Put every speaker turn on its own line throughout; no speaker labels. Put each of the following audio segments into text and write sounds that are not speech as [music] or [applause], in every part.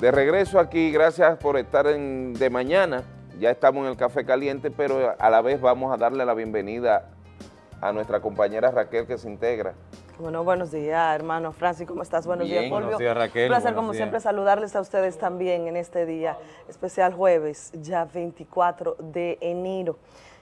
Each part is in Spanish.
De regreso aquí, gracias por estar en, de mañana. Ya estamos en el Café Caliente, pero a la vez vamos a darle la bienvenida a nuestra compañera Raquel que se integra.
Bueno, buenos días, hermano Francis, ¿cómo estás? Buenos días, Fulvio.
Buenos días, Raquel.
Un placer, como siempre, saludarles a ustedes también en este día especial jueves, ya 24 de enero,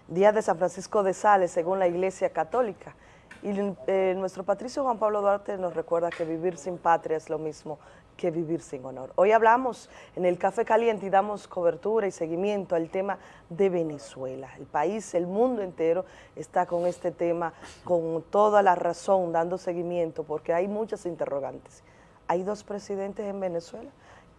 día de San Francisco de Sales, según la Iglesia Católica. Y eh, nuestro patricio Juan Pablo Duarte nos recuerda que vivir sin patria es lo mismo que vivir sin honor. Hoy hablamos en el Café Caliente y damos cobertura y seguimiento al tema de Venezuela. El país, el mundo entero está con este tema con toda la razón dando seguimiento porque hay muchas interrogantes. Hay dos presidentes en Venezuela,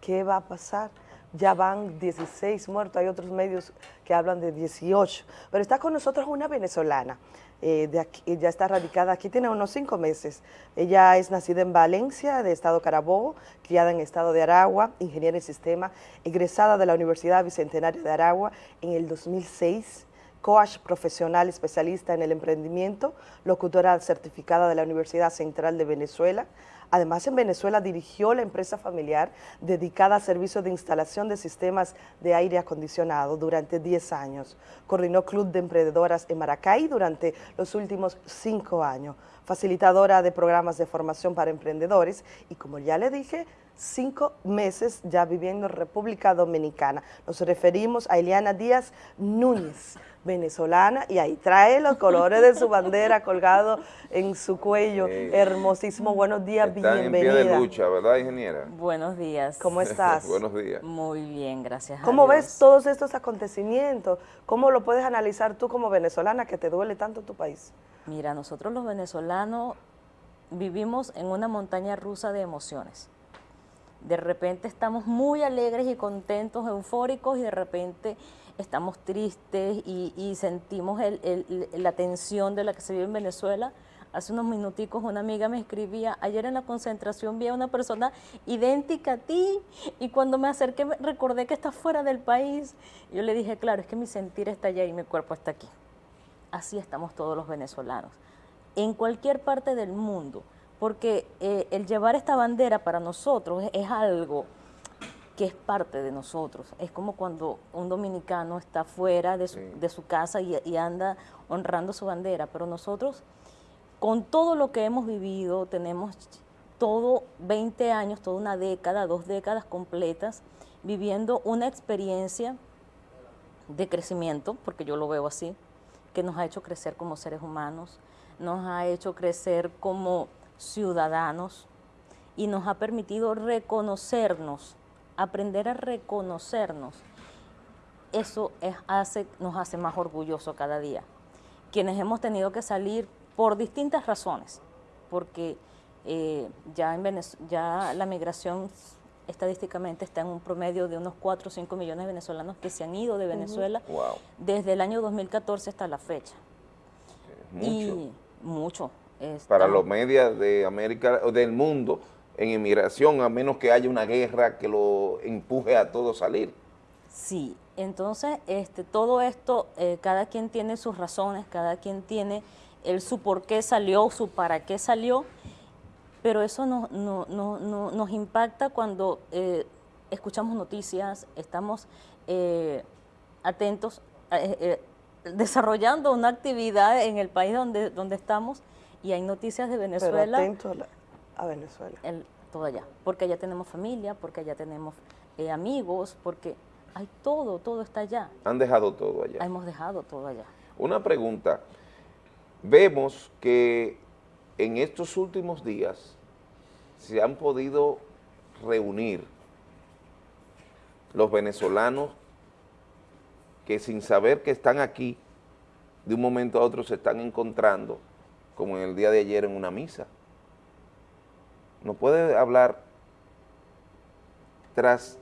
¿qué va a pasar? Ya van 16 muertos, hay otros medios que hablan de 18, pero está con nosotros una venezolana, eh, aquí, ya está radicada aquí, tiene unos cinco meses. Ella es nacida en Valencia, de Estado Carabobo, criada en Estado de Aragua, ingeniera en sistema, egresada de la Universidad Bicentenario de Aragua en el 2006, coach profesional especialista en el emprendimiento, locutora certificada de la Universidad Central de Venezuela, Además, en Venezuela dirigió la empresa familiar dedicada a servicios de instalación de sistemas de aire acondicionado durante 10 años. Coordinó Club de Emprendedoras en Maracay durante los últimos cinco años. Facilitadora de programas de formación para emprendedores y, como ya le dije, cinco meses ya viviendo en República Dominicana. Nos referimos a Eliana Díaz Núñez venezolana y ahí trae los colores de su bandera colgado en su cuello, hermosísimo. Buenos días, bienvenida. en pie
de lucha, ¿verdad, ingeniera?
Buenos días.
¿Cómo [laughs] estás?
Buenos días.
Muy bien, gracias
¿Cómo ves todos estos acontecimientos? ¿Cómo lo puedes analizar tú como venezolana que te duele tanto tu país?
Mira, nosotros los venezolanos vivimos en una montaña rusa de emociones. De repente estamos muy alegres y contentos, eufóricos y de repente estamos tristes y, sentimos la tensión de la que se vive en Venezuela. Hace unos minuticos una amiga me escribía, ayer en la concentración vi a una persona idéntica a ti y cuando me acerqué recordé que está fuera del país. Yo le dije, claro, es que mi sentir está allá y mi cuerpo está aquí. Así estamos todos los venezolanos, en cualquier parte del mundo, porque eh, el llevar esta bandera para nosotros es algo que es parte de nosotros. Es como cuando un dominicano está fuera de su, casa y, anda honrando su bandera, pero nosotros, con todo lo que hemos vivido, tenemos todo 20 años, toda una década, dos décadas completas, viviendo una experiencia de crecimiento, porque yo lo veo así, que nos ha hecho crecer como seres humanos, nos ha hecho crecer como ciudadanos y nos ha permitido reconocernos aprender a reconocernos, eso hace, nos hace más orgullosos cada día. Quienes hemos tenido que salir por distintas razones, porque eh, ya, en ya la migración estadísticamente está en un promedio de unos 4 o 5 millones de venezolanos que se han ido de Venezuela desde el año 2014 hasta la fecha.
mucho. Y
mucho.
Para los medios de América, del mundo, en inmigración, a menos que haya una guerra que lo empuje a todo salir.
Sí, entonces este, todo esto, eh, cada quien tiene sus razones, cada quien tiene el su por qué salió, su para qué salió, pero eso no, nos impacta cuando eh, escuchamos noticias, estamos eh, atentos, desarrollando una actividad en el país donde, donde estamos y hay noticias de Venezuela.
Pero a Venezuela.
El, todo allá, porque allá tenemos familia, porque allá tenemos eh, amigos, porque hay todo, todo está allá.
Han dejado todo allá.
Hemos dejado todo allá.
Una pregunta, vemos que en estos últimos días se han podido reunir los venezolanos que sin saber que están aquí, de un momento a otro se están encontrando, como en el día de ayer en una misa. ¿Nos puede hablar tras,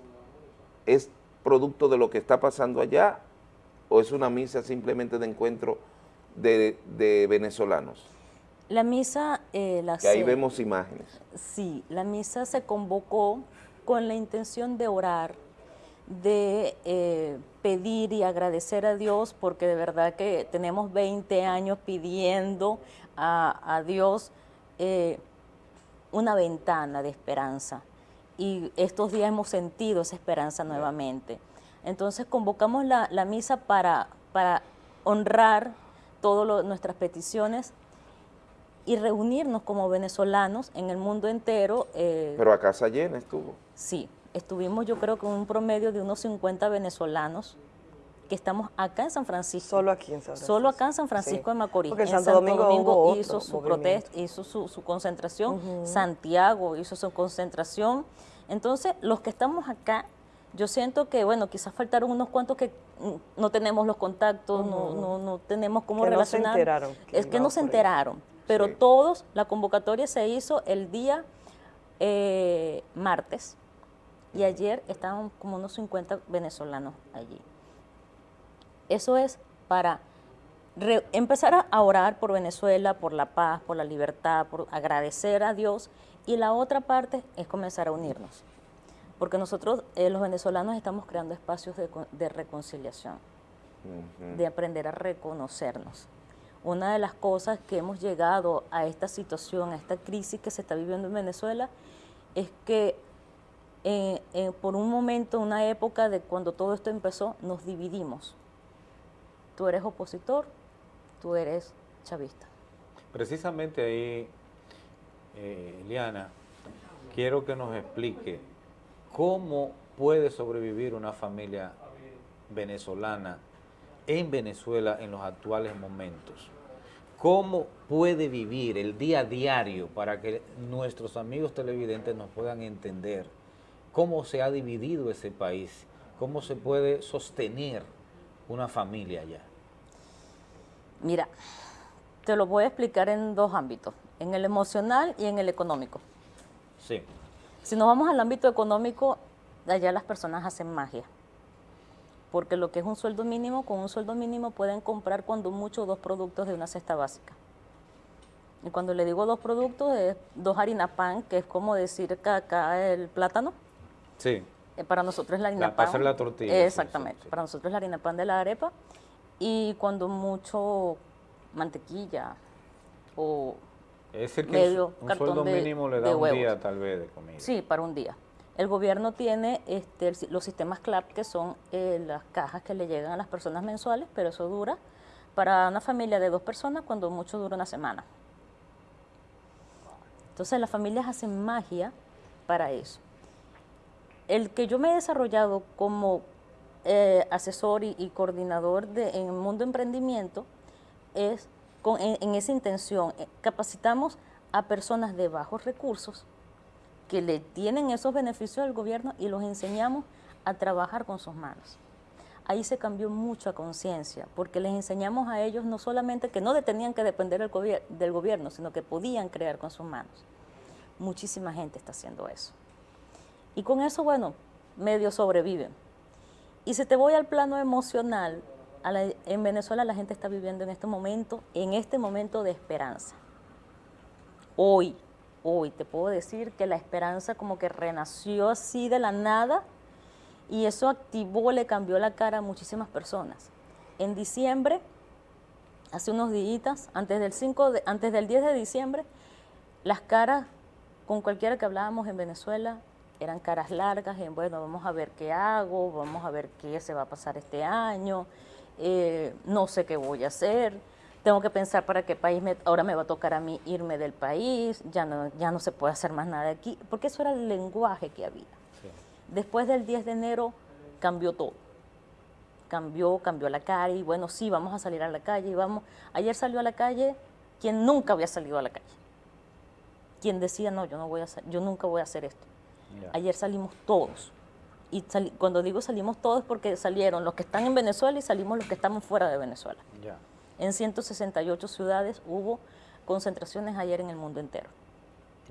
es producto de lo que está pasando allá o es una misa simplemente de encuentro de, venezolanos?
La misa...
Eh, la que ahí vemos imágenes.
Sí, la misa se convocó con la intención de orar, de eh, pedir y agradecer a Dios, porque de verdad que tenemos 20 años pidiendo a, Dios eh, una ventana de esperanza. y estos días hemos sentido esa esperanza nuevamente. Entonces convocamos la, misa para, para honrar todas nuestras peticiones y reunirnos como venezolanos en el mundo entero.
Eh, Pero a casa llena estuvo.
Sí, estuvimos yo creo que un promedio de unos 50 venezolanos que estamos acá en San Francisco.
Solo aquí en San Francisco.
Solo acá en San Francisco de Macorís.
Porque en Santo, Domingo,
hizo su protesta, hizo su, concentración, Santiago hizo su concentración. Entonces, los que estamos acá, yo siento que, bueno, quizás faltaron unos cuantos que mm, no tenemos los contactos, no, no, tenemos cómo relacionar.
No se enteraron.
es que no se enteraron, pero todos, la convocatoria se hizo el día eh, martes y ayer estaban como unos 50 venezolanos allí. Eso es para empezar a orar por Venezuela, por la paz, por la libertad, por agradecer a Dios y la otra parte es comenzar a unirnos. Porque nosotros, eh, los venezolanos, estamos creando espacios de, reconciliación, de aprender a reconocernos. Una de las cosas que hemos llegado a esta situación, a esta crisis que se está viviendo en Venezuela, es que eh, eh, por un momento, una época de cuando todo esto empezó, nos dividimos tú eres opositor, tú eres chavista.
Precisamente ahí, eh, Liana, quiero que nos explique cómo puede sobrevivir una familia venezolana en Venezuela en los actuales momentos. ¿Cómo puede vivir el día a diario para que nuestros amigos televidentes nos puedan entender cómo se ha dividido ese país, cómo se puede sostener una familia allá?
Mira, te lo voy a explicar en dos ámbitos, en el emocional y en el económico.
Sí.
Si nos vamos al ámbito económico, allá las personas hacen magia. Porque lo que es un sueldo mínimo, con un sueldo mínimo pueden comprar cuando mucho dos productos de una cesta básica. Y cuando le digo dos productos, es dos harina pan, que es como decir que acá el plátano.
Sí.
Eh, para nosotros es la harina pan. Para
hacer la tortilla.
Exactamente. Para nosotros es la harina pan de la arepa y cuando mucho mantequilla o
es decir, que un sueldo mínimo le da un día tal vez de comida.
Sí, para un día. El gobierno tiene este, los sistemas CLAP, que son eh, las cajas que le llegan a las personas mensuales, pero eso dura para una familia de dos personas cuando mucho dura una semana. Entonces las familias hacen magia para eso. El que yo me he desarrollado como eh, asesor y, coordinador de, en el mundo emprendimiento es con, en, esa intención. Eh, capacitamos a personas de bajos recursos que le tienen esos beneficios del gobierno y los enseñamos a trabajar con sus manos. Ahí se cambió mucha conciencia, porque les enseñamos a ellos no solamente que no tenían que depender del, del gobierno, sino que podían crear con sus manos. Muchísima gente está haciendo eso. Y con eso, bueno, medio sobreviven. Y si te voy al plano emocional, en Venezuela la gente está viviendo en este momento, en este momento de esperanza. Hoy, hoy te puedo decir que la esperanza como que renació así de la nada y eso activó, le cambió la cara a muchísimas personas. En diciembre, hace unos días, antes del, 5 antes del 10 de diciembre, las caras con cualquiera que hablábamos en Venezuela eran caras largas, en bueno, vamos a ver qué hago, vamos a ver qué se va a pasar este año, eh, no sé qué voy a hacer, tengo que pensar para qué país me, ahora me va a tocar a mí irme del país, ya no, ya no se puede hacer más nada aquí, porque eso era el lenguaje que había. Después del 10 de enero cambió todo. Cambió, cambió la calle, y bueno, sí, vamos a salir a la calle, y vamos. Ayer salió a la calle quien nunca había salido a la calle. Quien decía, no, yo, no voy a yo nunca voy a hacer esto. Ayer salimos todos. Y cuando digo salimos todos porque salieron los que están en Venezuela y salimos los que estamos fuera de Venezuela. En 168 ciudades hubo concentraciones ayer en el mundo entero.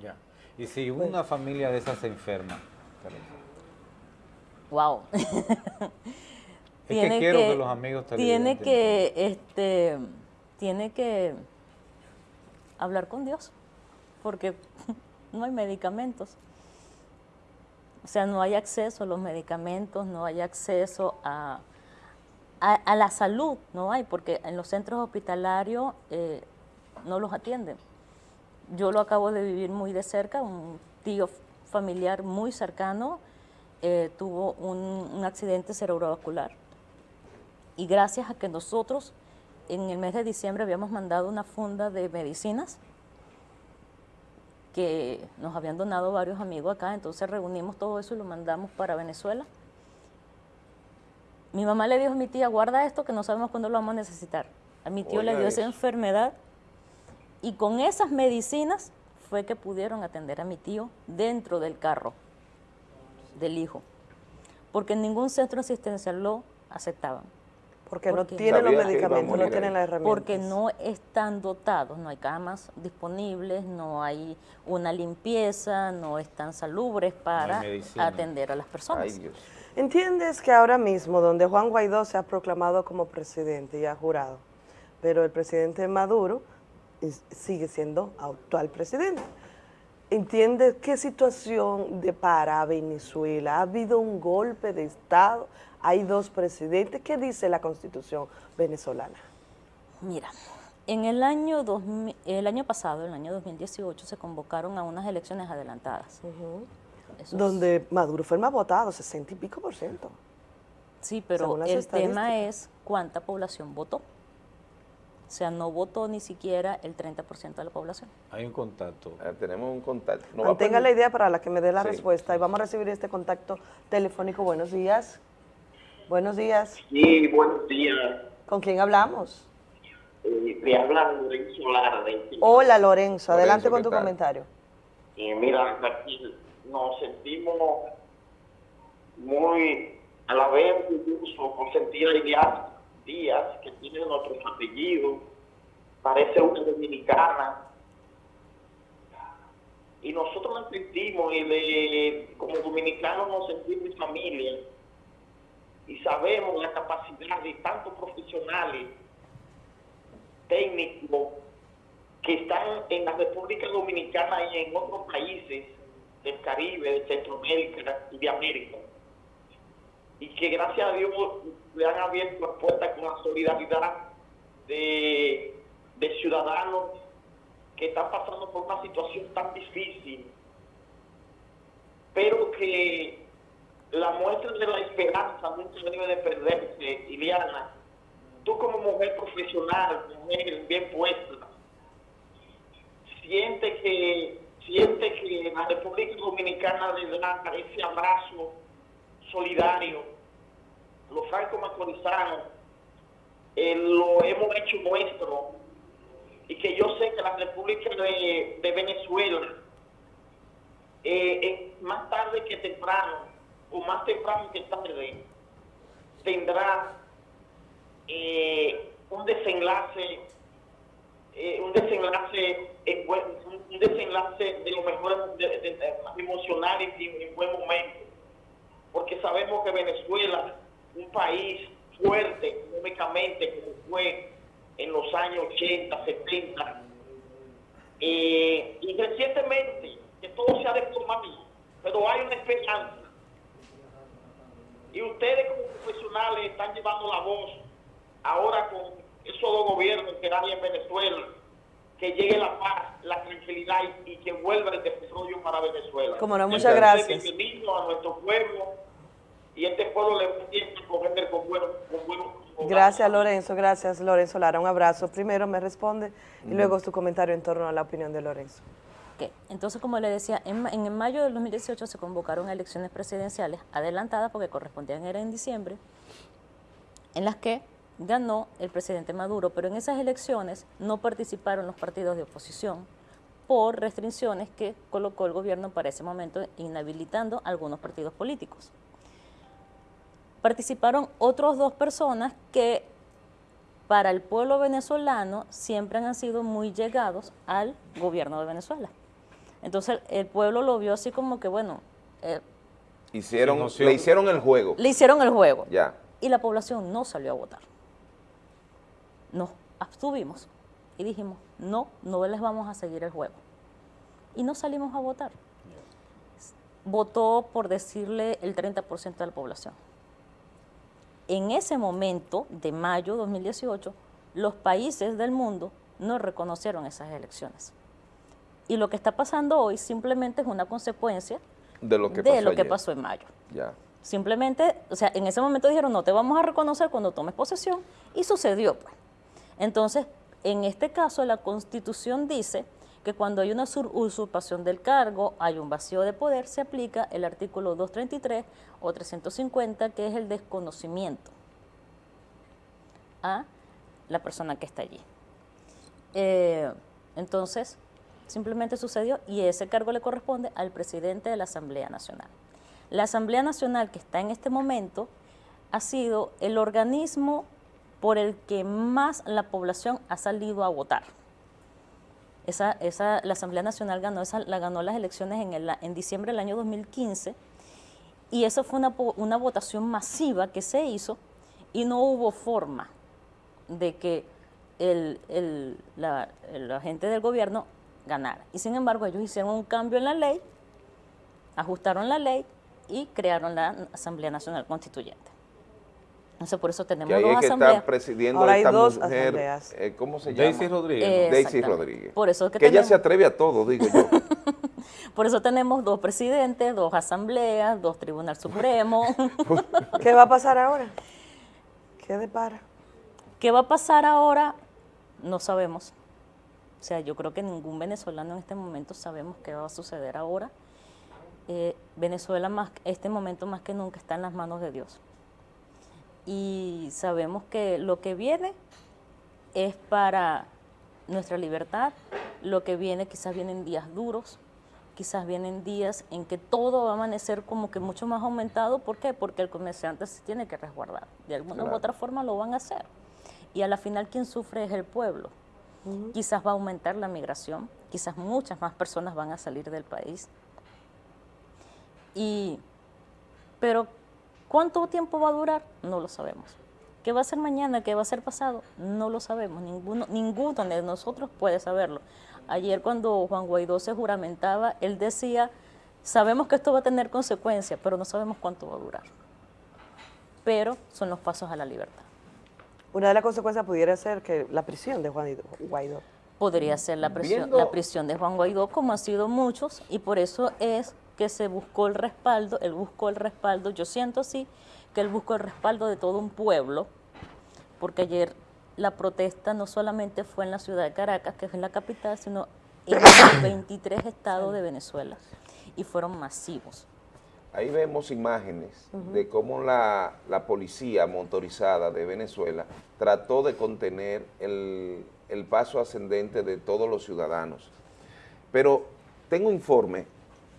Ya. Y si una familia de esas se enferma,
wow.
es que [laughs] quiero que, los amigos
tiene que este tiene que hablar con Dios porque [laughs] no hay medicamentos. O sea, no hay acceso a los medicamentos, no hay acceso a, a, la salud, no hay, porque en los centros hospitalarios eh, no los atienden. Yo lo acabo de vivir muy de cerca, un tío familiar muy cercano eh, tuvo un, un accidente cerebrovascular y gracias a que nosotros en el mes de diciembre habíamos mandado una funda de medicinas que nos habían donado varios amigos acá, entonces reunimos todo eso y lo mandamos para Venezuela. Mi mamá le dijo a mi tía, guarda esto que no sabemos cuándo lo vamos a necesitar. A mi tío le dio esa enfermedad y con esas medicinas fue que pudieron atender a mi tío dentro del carro del hijo, porque en ningún centro asistencial lo aceptaban.
Porque no tienen los medicamentos, no tienen las herramientas.
Porque no están dotados, no hay camas disponibles, no hay una limpieza, no están salubres para atender a las personas.
Ay, Dios.
¿Entiendes que ahora mismo, donde Juan Guaidó se ha proclamado como presidente y ha jurado, pero el presidente Maduro sigue siendo actual presidente? ¿Entiendes qué situación depara a Venezuela? ¿Ha habido un golpe de Estado? ¿Hay dos presidentes? ¿Qué dice la constitución venezolana?
Mira, en el año, 2000 el año pasado, el año 2018, se convocaron a unas elecciones adelantadas.
Donde Maduro fue el más votado, 60 y pico por ciento.
sí, pero el tema es cuánta población votó. O sea, no votó ni siquiera el 30% de la población.
Hay un contacto.
Ah, tenemos un contacto. A
Mantenga la idea para la que me dé la
Sí.
respuesta y vamos a recibir este contacto telefónico. Buenos días. Buenos días.
Sí, buenos días.
¿Con quién hablamos?
Eh, te habla Lorenzo Lara de
Hola Lorenzo, adelante
Lorenzo,
con
¿qué
tu
tal?
comentario.
Eh, mira, aquí nos sentimos muy a la vez por sentir a Iliana Díaz, que tiene nuestros apellidos, parece una dominicana. Y nosotros la sentimos y de, como dominicanos nos sentimos familia. Y sabemos la capacidad de tantos profesionales, técnicos, que están en la República Dominicana y en otros países del Caribe, de Centroamérica y de América. Y que gracias a Dios le han abierto las puertas con la solidaridad de, de ciudadanos que están pasando por una situación tan difícil, pero que la muestra de la esperanza nunca debe de perderse, Iliana. Tú como mujer profesional, mujer bien puesta, siente que siente que la República Dominicana le da ese abrazo solidario. Los franco-macorizanos eh, lo hemos hecho nuestro y que yo sé que la República de, Venezuela eh, más tarde que temprano o más temprano que tarde tendrá eh, un desenlace eh, un desenlace un desenlace de lo mejor de, de- emocional y en buen momento porque sabemos que Venezuela un país fuerte económicamente como fue en los años 80, 70 eh, y recientemente que todo se ha deformado pero hay una esperanza. Y ustedes como profesionales están llevando la voz ahora con esos dos gobiernos que hay en Venezuela, que llegue la paz, la tranquilidad y, y que vuelva el desarrollo para Venezuela.
Cómo no, muchas
Entonces,
gracias.
Bienvenido a nuestro pueblo y este pueblo le tiene que coger con buenos con buenos con
Gracias Lorenzo, gracias Lorenzo Lara. Un abrazo. Primero me responde y luego su comentario en torno a la opinión de Lorenzo.
Ok, Entonces, como le decía, en, en mayo del 2018 se convocaron elecciones presidenciales adelantadas porque correspondían era en diciembre, en las que ganó el presidente Maduro, pero en esas elecciones no participaron los partidos de oposición por restricciones que colocó el gobierno para ese momento, inhabilitando algunos partidos políticos. Participaron otros dos personas que para el pueblo venezolano siempre han sido muy llegados al gobierno de Venezuela. Entonces el pueblo lo vio así como que, bueno, eh,
Hicieron, le hicieron el juego.
le hicieron el juego
Ya.
y la población no salió a votar. Nos abstuvimos y dijimos, no, no les vamos a seguir el juego. Y no salimos a votar. Votó, por decirle, el 30% de la población. En ese momento, de mayo 2018, los países del mundo no reconocieron esas elecciones. Y lo que está pasando hoy simplemente es una consecuencia
De lo que
de
pasó
lo que
ayer.
pasó en mayo.
Ya.
Simplemente, o sea, en ese momento dijeron, no te vamos a reconocer cuando tomes posesión, y sucedió. Pues. Entonces, en este caso, la Constitución dice que cuando hay una sur- usurpación del cargo, hay un vacío de poder, se aplica el artículo 233 o 350, que es el desconocimiento a la persona que está allí. Eh, entonces, simplemente sucedió y ese cargo le corresponde al presidente de la Asamblea Nacional. La Asamblea Nacional que está en este momento ha sido el organismo por el que más la población ha salido a votar. Esa, esa, la Asamblea Nacional ganó, esa, la ganó las elecciones en, el, en diciembre del año 2015 y esa fue una, una votación masiva que se hizo y no hubo forma de que el, el- la, la gente del gobierno ganara. Y sin embargo ellos hicieron un cambio en la ley, ajustaron la ley y crearon la Asamblea Nacional Constituyente. Entonces por eso tenemos
Que ahí
dos
es que
asambleas.
está presidiendo
Ahora hay
esta
dos
mujer,
asambleas.
eh, ¿cómo se llama?
Daisy Rodríguez.
Eh,
¿no?
Daisy. Rodríguez.
Por eso es que
que ella se atreve a todo, digo yo. [laughs]
Por eso tenemos dos presidentes, dos asambleas, dos tribunal supremo. [laughs]
¿Qué va a pasar ahora? ¿Qué depara?
¿Qué va a pasar ahora? No sabemos. O sea, yo creo que ningún venezolano en este momento sabemos qué va a suceder ahora. Eh, Venezuela, más, este momento más que nunca, está en las manos de Dios. Y sabemos que lo que viene es para nuestra libertad, lo que viene quizás vienen días duros, quizás vienen días en que todo va a amanecer como que mucho más aumentado. ¿Por qué? Porque el comerciante se tiene que resguardar. De alguna
Claro.
u otra forma lo van a hacer. Y a la final quien sufre es el pueblo. Quizás va a aumentar la migración, quizás muchas más personas van a salir del país. Y, pero, ¿cuánto tiempo va a durar? No lo sabemos. ¿Qué va a ser mañana? ¿Qué va a ser pasado? No lo sabemos. Ninguno, ninguno de nosotros puede saberlo. Ayer cuando Juan Guaidó se juramentaba, él decía, sabemos que esto va a tener consecuencias, pero no sabemos cuánto va a durar. Pero son los pasos a la libertad.
Una de las consecuencias pudiera ser que la prisión de Juan Guaidó.
podría ser la prisión,
Viendo-
la prisión de Juan Guaidó, como han sido muchos, y por eso es que se buscó el respaldo, él buscó el respaldo, yo siento así, que él buscó el respaldo de todo un pueblo, porque ayer la protesta no solamente fue en la ciudad de Caracas, que es la capital, sino en los [coughs] 23 estados de Venezuela, y fueron masivos.
Ahí vemos imágenes de cómo la, la policía motorizada de Venezuela trató de contener el, el paso ascendente de todos los ciudadanos. Pero tengo informe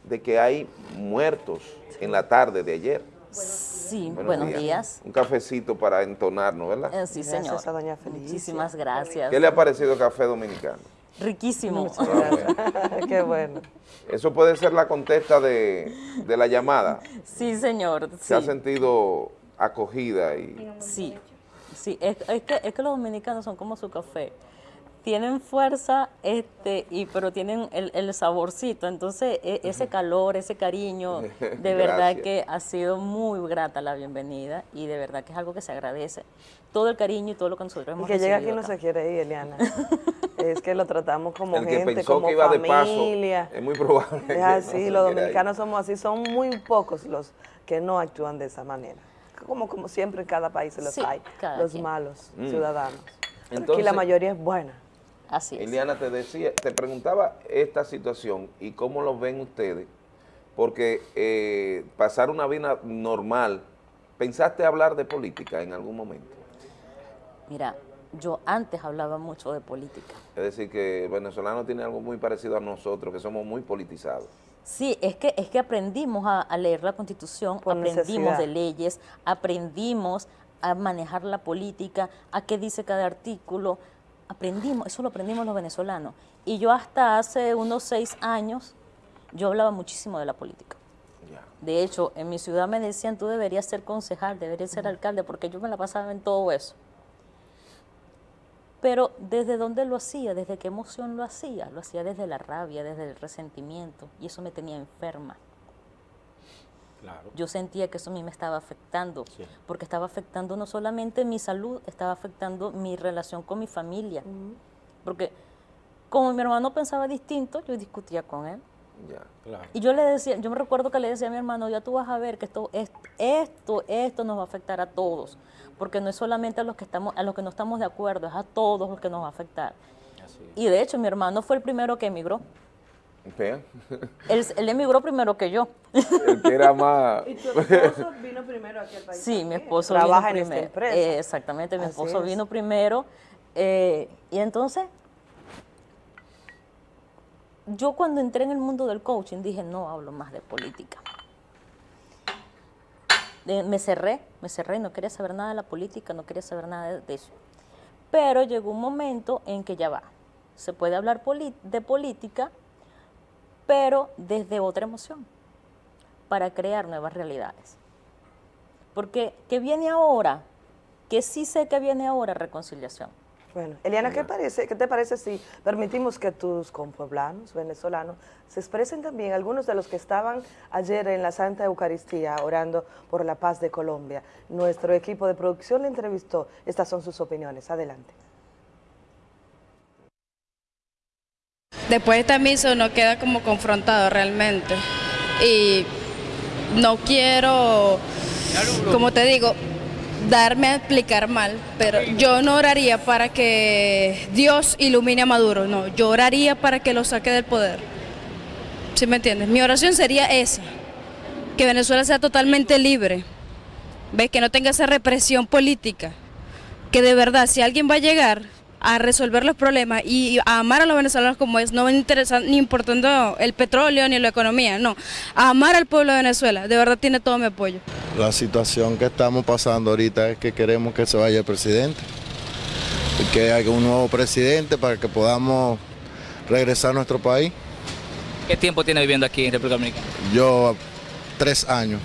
de que hay muertos en la tarde de ayer.
Sí, buenos, días.
Un cafecito para entonarnos, ¿verdad?
Eh, sí,
Gracias
señor.
a doña Felicia.
Muchísimas gracias.
¿Qué le ha parecido el café dominicano?
Riquísimo.
Muchas gracias. [laughs] Qué bueno.
Eso puede ser la contesta de, de la llamada.
Sí, señor.
Se ha sentido acogida y
Sí, sí, es, es que, es que los dominicanos son como su café. Tienen fuerza, este, y, pero tienen el, el saborcito. Entonces, e- ese calor, ese cariño, [laughs] de verdad que ha sido muy grata la bienvenida y de verdad que es algo que se agradece. Todo el cariño y todo lo que nosotros
Y
hemos
que llega aquí
recibido
no
acá.
se quiere ir, Eliana. [laughs] es que lo tratamos como
el que
gente,
pensó
como
que iba de paso,
familia.
es muy probable.
Es así, los dominicanos somos así, son muy pocos los que no actúan de esa manera. Como, como siempre en cada país se los
Sí,
hay, los
quien.
malos
Mm.
ciudadanos. Aquí la mayoría es buena.
Así es.
Eliana, te decía, te preguntaba esta situación y cómo lo ven ustedes, porque eh, pasar una vida normal, ¿pensaste hablar de política en algún momento?
Mira, yo antes hablaba mucho de política.
Es decir, que el venezolano tiene algo muy parecido a nosotros, que somos muy politizados.
Sí, es que, es que aprendimos a, a leer la Constitución,
Por
aprendimos
necesidad.
de leyes, aprendimos a manejar la política, a qué dice cada artículo, aprendimos, eso lo aprendimos los venezolanos. Y yo hasta hace unos seis años, yo hablaba muchísimo de la política. De hecho, en mi ciudad me decían, tú deberías ser concejal, deberías ser alcalde, porque yo me la pasaba en todo eso. Pero ¿desde dónde lo hacía? ¿Desde qué emoción lo hacía? Lo hacía desde la rabia, desde el resentimiento, y eso me tenía enferma.
Claro.
Yo sentía que eso a mí me estaba afectando,
Sí.
porque estaba afectando no solamente mi salud, estaba afectando mi relación con mi familia. Porque como mi hermano pensaba distinto, yo discutía con él.
Ya.
Claro.
Y yo le decía, yo me recuerdo que le decía a mi hermano, ya tú vas a ver que esto, es- esto, esto nos va a afectar a todos, porque no es solamente a los que estamos, a los que no estamos de acuerdo, es a todos los que nos va a afectar.
Así.
Y de hecho, mi hermano fue el primero que emigró.
Vean,
Él, él emigró primero que yo.
el que era más... [laughs]
¿Y tu esposo vino primero aquí al país?
Sí, mi esposo
Trabaja
vino
en esta
primero.
empresa.
Eh, exactamente, mi
Así
esposo
es.
vino primero. eh, y entonces, yo cuando entré en el mundo del coaching dije, no hablo más de política. Me cerré, me cerré, no quería saber nada de la política, no quería saber nada de, eso. Pero llegó un momento en que ya va, se puede hablar de política, pero desde otra emoción, para crear nuevas realidades. Porque, ¿qué viene ahora? Que sí sé que viene ahora reconciliación.
Bueno, Eliana, ¿qué, parece, ¿qué te parece si permitimos que tus compueblanos venezolanos se expresen también, algunos de los que estaban ayer en la Santa Eucaristía orando por la paz de Colombia? Nuestro equipo de producción le entrevistó. Estas son sus opiniones. Adelante.
Después de esta misa uno queda como confrontado realmente. Y no quiero, como te digo, darme a explicar mal, pero yo no oraría para que Dios ilumine a Maduro, no, yo oraría para que lo saque del poder. ¿Sí me entiendes? Mi oración sería esa, que Venezuela sea totalmente libre, ¿ves? Que no tenga esa represión política, que de verdad si alguien va a llegar a resolver los problemas y a amar a los venezolanos como es, no me interesa ni importando el petróleo ni la economía, no, a amar al pueblo de Venezuela, de verdad tiene todo mi apoyo.
La situación que estamos pasando ahorita es que queremos que se vaya el presidente, y que haya un nuevo presidente para que podamos regresar a nuestro país.
¿Qué tiempo tiene viviendo aquí en República Dominicana?
Yo, tres años,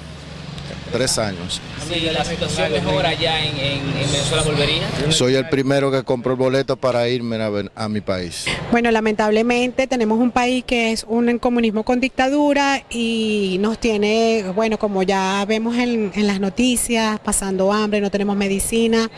tres años.
Si la situación mejora allá en, en- en Venezuela, ¿volvería?
Soy el primero que compró el boleto para irme a, a mi país.
Bueno, lamentablemente tenemos un país que es un comunismo con dictadura y nos tiene, bueno, como ya vemos en, en las noticias, pasando hambre, no tenemos medicina,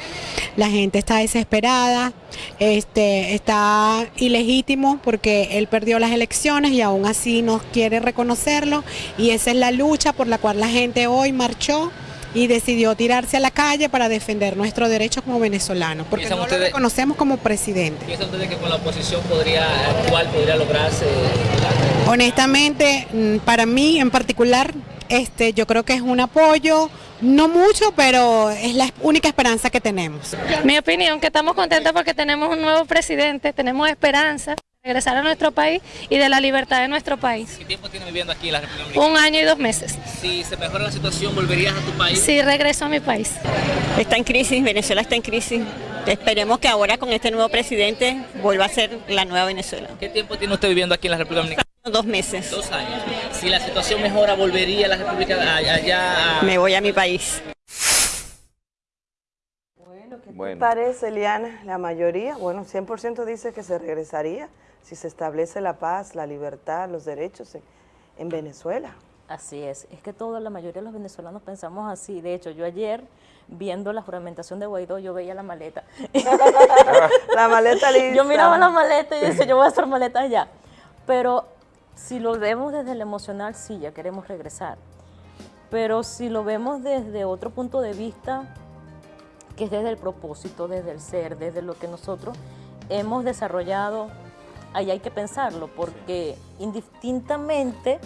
la gente está desesperada, este, está ilegítimo porque él perdió las elecciones y aún así no quiere reconocerlo y esa es la lucha por la cual la gente hoy marchó y decidió tirarse a la calle para defender nuestros derechos como venezolanos, porque
¿Piensan
no lo
ustedes-
reconocemos como presidente.
¿Piensan ustedes que con la oposición podría actual podría lograrse?
Honestamente, mm, para mí en particular, este, yo creo que es un apoyo, no mucho, pero es la única esperanza que tenemos.
Mi opinión, que estamos contentos porque tenemos un nuevo presidente, tenemos esperanza regresar a nuestro país y de la libertad de nuestro país.
¿Qué tiempo tiene viviendo aquí en la República Dominicana?
Un año y dos meses.
Si se mejora la situación, ¿volverías a tu país?
Sí, regreso a mi país.
Está en crisis, Venezuela está en crisis. Esperemos que ahora con este nuevo presidente vuelva a ser la nueva Venezuela.
¿Qué tiempo tiene usted viviendo aquí en la República Dominicana?
Dos meses.
Dos años. Si la situación mejora, ¿volvería a la República allá a...
Me voy a mi país.
¿Qué
Bueno.
parece, Eliana? La mayoría, bueno, 100% dice que se regresaría si se establece la paz, la libertad, los derechos en, en Venezuela.
Así es, es que toda la mayoría de los venezolanos pensamos así. De hecho, yo ayer, viendo la juramentación de Guaidó, yo veía la maleta. [laughs]
La maleta lista.
Yo miraba la maleta y decía, yo voy a hacer maleta allá. Pero si lo vemos desde el emocional, sí, ya queremos regresar. Pero si lo vemos desde otro punto de vista, que es desde el propósito, desde el ser, desde lo que nosotros hemos desarrollado, ahí hay que pensarlo, porque indistintamente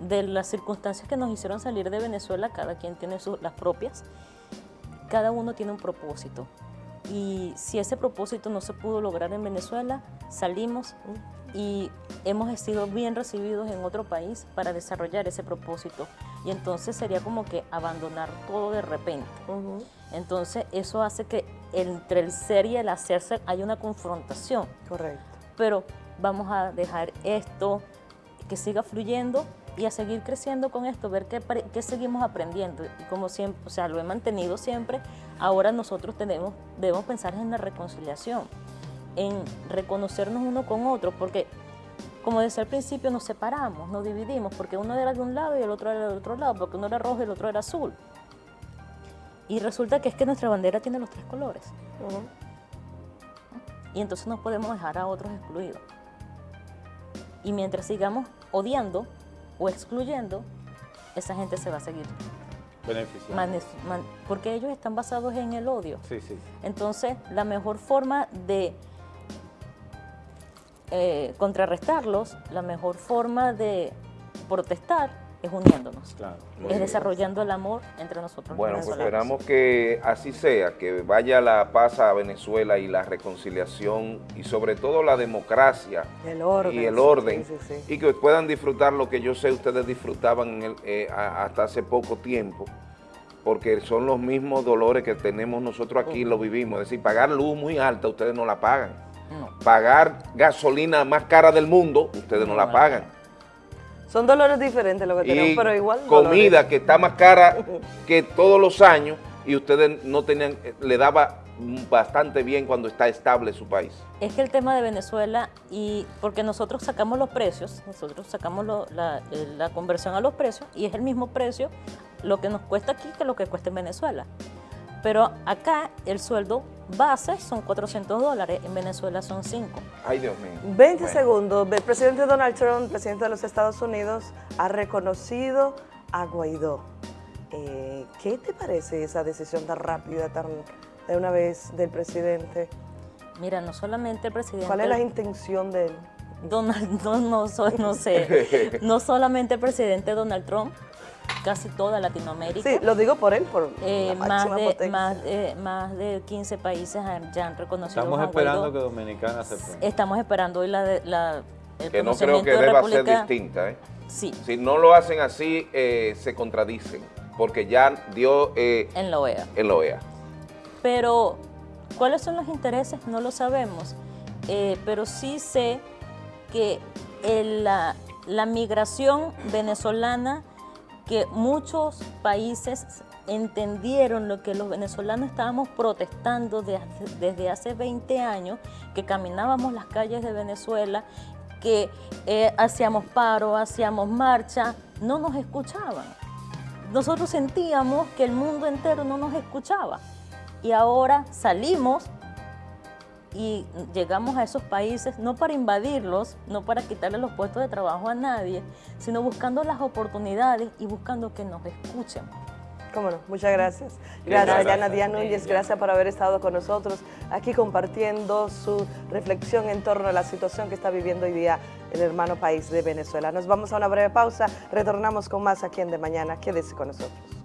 de las circunstancias que nos hicieron salir de Venezuela, cada quien tiene sus- las propias, cada uno tiene un propósito. Y si ese propósito no se pudo lograr en Venezuela, salimos y hemos sido bien recibidos en otro país para desarrollar ese propósito. Y entonces sería como que abandonar todo de repente. Entonces eso hace que entre el ser y el hacerse hay una confrontación.
Correcto.
Pero vamos a dejar esto que siga fluyendo y a seguir creciendo con esto, ver qué, qué seguimos aprendiendo. Y como siempre, o sea, lo he mantenido siempre, ahora nosotros tenemos, debemos pensar en la reconciliación, en reconocernos uno con otro, porque como decía al principio, nos separamos, nos dividimos, porque uno era de un lado y el otro era del otro lado, porque uno era rojo y el otro era azul. Y resulta que es que nuestra bandera tiene los tres colores. Y entonces no podemos dejar a otros excluidos. Y mientras sigamos odiando o excluyendo, esa gente se va a seguir
Beneficiando.
porque ellos están basados en el odio.
Sí, sí.
Entonces, la mejor forma de eh, contrarrestarlos, la mejor forma de protestar es uniéndonos,
Claro.
Es
bien.
desarrollando el amor entre nosotros.
Bueno, pues esperamos que así sea, que vaya la paz a Venezuela y la reconciliación y sobre todo la democracia
El orden.
y el orden
sí, sí, sí.
y que puedan disfrutar lo que yo sé ustedes disfrutaban en el- eh, hasta hace poco tiempo porque son los mismos dolores que tenemos nosotros aquí, lo vivimos, es decir, pagar luz muy alta ustedes no la pagan,
No.
pagar gasolina más cara del mundo ustedes no,
No
la
la
pagan
Son dolores diferentes lo que tenemos,
y
pero igual
comida
dolores.
que está más cara que todos los años y ustedes no tenían, le daba bastante bien cuando está estable su país.
Es que el tema de Venezuela, y porque nosotros sacamos los precios, nosotros sacamos lo- la, eh, la conversión a los precios, y es el mismo precio lo que nos cuesta aquí que lo que cuesta en Venezuela. Pero acá el sueldo base son 400 dólares, en Venezuela son 5.
Ay, Dios mío.
20
Bueno.
segundos. El presidente Donald Trump, presidente de los Estados Unidos, ha reconocido a Guaidó. Eh, ¿Qué te parece esa decisión tan rápida, tan de una vez del presidente?
Mira, no solamente el presidente...
¿Cuál es la intención de él?
Donald, [laughs] no, no, so- no sé, [laughs] no solamente el presidente Donald Trump, casi toda Latinoamérica.
Sí, lo digo por él, por
Eh,
la
más, de,
potencia.
más, de, más de 15 países han- ya han reconocido
Estamos
a
esperando que Dominicana se ponga.
Estamos esperando hoy la, de- la, el
Que no creo que
de
deba ser distinta. ¿eh?
Sí,
Si no lo hacen así, eh, se contradicen, porque ya dio eh,
en la OEA.
en la OEA.
Pero, ¿cuáles son los intereses? No lo sabemos. Eh, pero sí sé que el- la, la migración venezolana, que muchos países entendieron lo que los venezolanos estábamos protestando de desde hace 20 años, que caminábamos las calles de Venezuela, que eh, hacíamos paro, hacíamos marcha, no nos escuchaban. Nosotros sentíamos que el mundo entero no nos escuchaba y ahora salimos y llegamos a esos países no para invadirlos, no para quitarle los puestos de trabajo a nadie, sino buscando las oportunidades y buscando que nos escuchen.
Cómo no, muchas gracias.
Gracias.
Yana Díaz Núñez, gracias por haber estado con nosotros aquí compartiendo su reflexión en torno a la situación que está viviendo hoy día el hermano país de Venezuela. Nos vamos a una breve pausa, retornamos con más aquí en De Mañana. Quédese con nosotros.